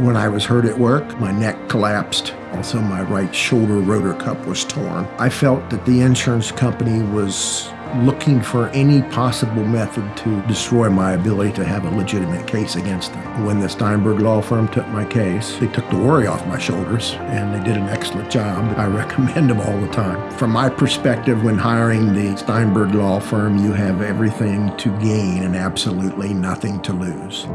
When I was hurt at work, my neck collapsed. Also, my right shoulder rotor cup was torn. I felt that the insurance company was looking for any possible method to destroy my ability to have a legitimate case against them. When the Steinberg law firm took my case, they took the worry off my shoulders and they did an excellent job. I recommend them all the time. From my perspective, when hiring the Steinberg law firm, you have everything to gain and absolutely nothing to lose.